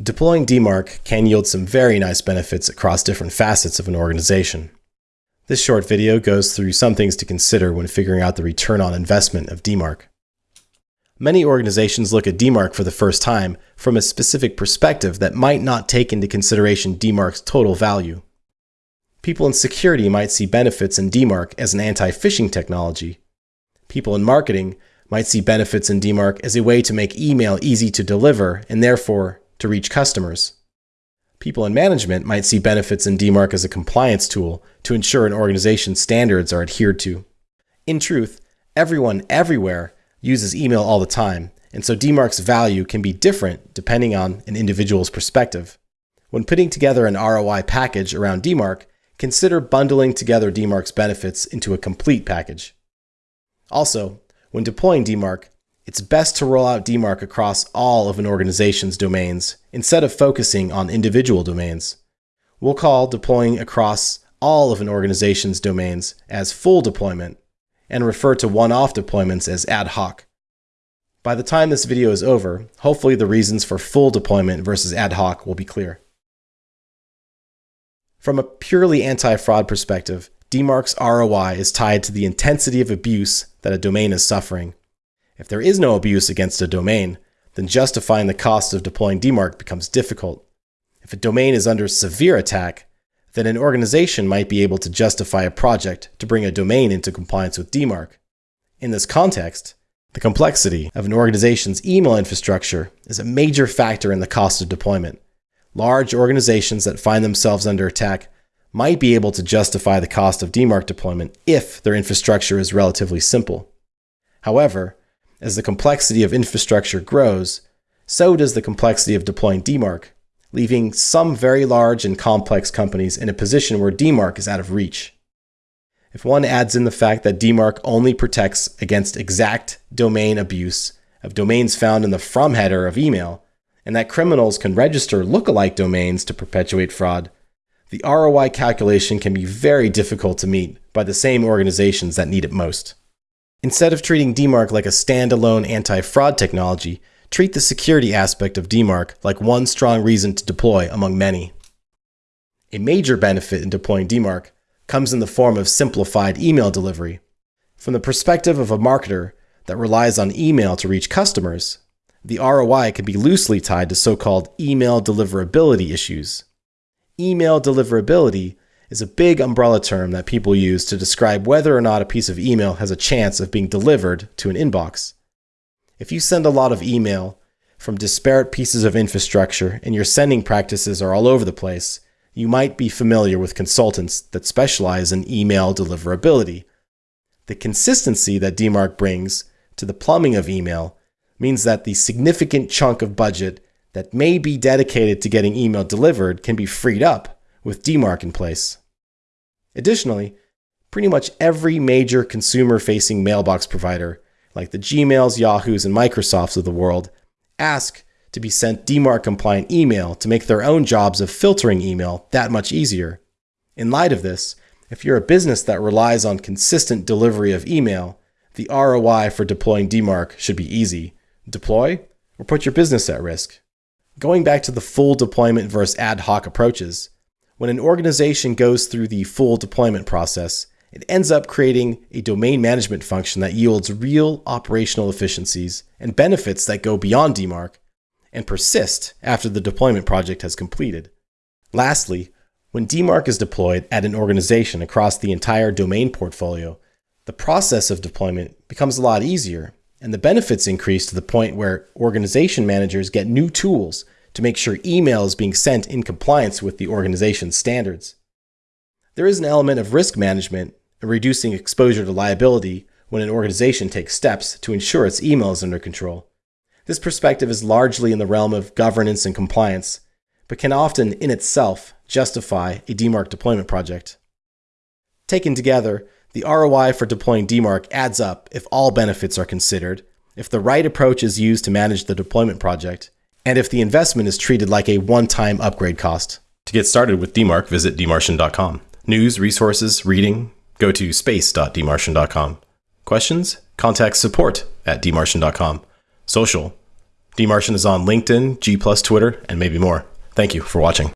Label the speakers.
Speaker 1: Deploying DMARC can yield some very nice benefits across different facets of an organization. This short video goes through some things to consider when figuring out the return on investment of DMARC. Many organizations look at DMARC for the first time from a specific perspective that might not take into consideration DMARC's total value. People in security might see benefits in DMARC as an anti-phishing technology. People in marketing might see benefits in DMARC as a way to make email easy to deliver and therefore to reach customers. People in management might see benefits in DMARC as a compliance tool to ensure an organization's standards are adhered to. In truth, everyone everywhere uses email all the time, and so DMARC's value can be different depending on an individual's perspective. When putting together an ROI package around DMARC, consider bundling together DMARC's benefits into a complete package. Also, when deploying DMARC, it's best to roll out DMARC across all of an organization's domains instead of focusing on individual domains. We'll call deploying across all of an organization's domains as full deployment and refer to one-off deployments as ad hoc. By the time this video is over, hopefully the reasons for full deployment versus ad hoc will be clear. From a purely anti-fraud perspective, DMARC's ROI is tied to the intensity of abuse that a domain is suffering. If there is no abuse against a domain, then justifying the cost of deploying DMARC becomes difficult. If a domain is under severe attack, then an organization might be able to justify a project to bring a domain into compliance with DMARC. In this context, the complexity of an organization's email infrastructure is a major factor in the cost of deployment. Large organizations that find themselves under attack might be able to justify the cost of DMARC deployment if their infrastructure is relatively simple. However, as the complexity of infrastructure grows, so does the complexity of deploying DMARC, leaving some very large and complex companies in a position where DMARC is out of reach. If one adds in the fact that DMARC only protects against exact domain abuse of domains found in the from header of email, and that criminals can register lookalike domains to perpetuate fraud, the ROI calculation can be very difficult to meet by the same organizations that need it most. Instead of treating DMARC like a standalone anti-fraud technology, treat the security aspect of DMARC like one strong reason to deploy among many. A major benefit in deploying DMARC comes in the form of simplified email delivery. From the perspective of a marketer that relies on email to reach customers, the ROI can be loosely tied to so-called email deliverability issues. Email deliverability is a big umbrella term that people use to describe whether or not a piece of email has a chance of being delivered to an inbox. If you send a lot of email from disparate pieces of infrastructure and your sending practices are all over the place, you might be familiar with consultants that specialize in email deliverability. The consistency that DMARC brings to the plumbing of email means that the significant chunk of budget that may be dedicated to getting email delivered can be freed up with DMARC in place. Additionally, pretty much every major consumer facing mailbox provider, like the Gmails, Yahoos, and Microsofts of the world, ask to be sent DMARC compliant email to make their own jobs of filtering email that much easier. In light of this, if you're a business that relies on consistent delivery of email, the ROI for deploying DMARC should be easy. Deploy or put your business at risk. Going back to the full deployment versus ad hoc approaches, when an organization goes through the full deployment process, it ends up creating a domain management function that yields real operational efficiencies and benefits that go beyond DMARC and persist after the deployment project has completed. Lastly, when DMARC is deployed at an organization across the entire domain portfolio, the process of deployment becomes a lot easier and the benefits increase to the point where organization managers get new tools to make sure email is being sent in compliance with the organization's standards. There is an element of risk management and reducing exposure to liability when an organization takes steps to ensure its email is under control. This perspective is largely in the realm of governance and compliance, but can often in itself justify a DMARC deployment project. Taken together, the ROI for deploying DMARC adds up if all benefits are considered, if the right approach is used to manage the deployment project, and if the investment is treated like a one-time upgrade cost. To get started with DMARC, visit dmarcian.com. News, resources, reading, go to space.dmarcian.com. Questions? Contact support at dmarcian.com. Social, dmarcian is on LinkedIn, G Twitter, and maybe more. Thank you for watching.